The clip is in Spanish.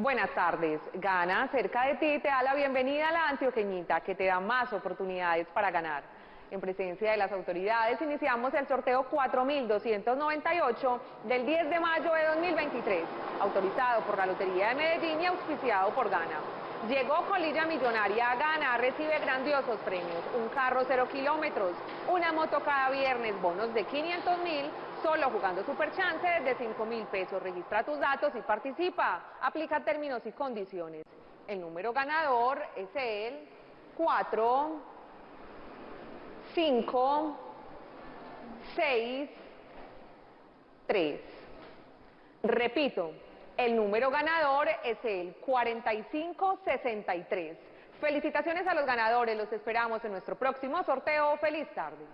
Buenas tardes. Gana cerca de ti te da la bienvenida a la Antioqueñita que te da más oportunidades para ganar. En presencia de las autoridades iniciamos el sorteo 4298 del 10 de mayo de 2023, autorizado por la Lotería de Medellín y auspiciado por Gana. Llegó Colilla Millonaria a Gana, recibe grandiosos premios, un carro cero kilómetros, una moto cada viernes, bonos de 500 mil, Solo jugando Super Chance de 5 mil pesos. Registra tus datos y participa. Aplica términos y condiciones. El número ganador es el 4, 5, 6, 3. Repito, el número ganador es el 4563. Felicitaciones a los ganadores, los esperamos en nuestro próximo sorteo. ¡Feliz tarde!